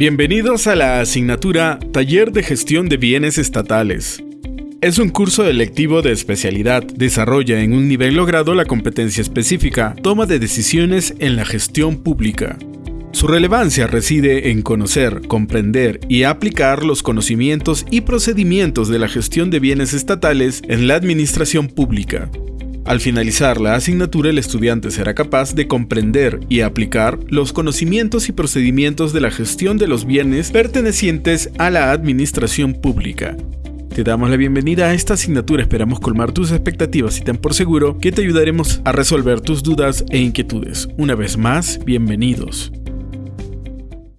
Bienvenidos a la asignatura Taller de Gestión de Bienes Estatales. Es un curso electivo de especialidad. Desarrolla en un nivel logrado la competencia específica, toma de decisiones en la gestión pública. Su relevancia reside en conocer, comprender y aplicar los conocimientos y procedimientos de la gestión de bienes estatales en la administración pública. Al finalizar la asignatura, el estudiante será capaz de comprender y aplicar los conocimientos y procedimientos de la gestión de los bienes pertenecientes a la administración pública. Te damos la bienvenida a esta asignatura, esperamos colmar tus expectativas y ten por seguro que te ayudaremos a resolver tus dudas e inquietudes. Una vez más, bienvenidos.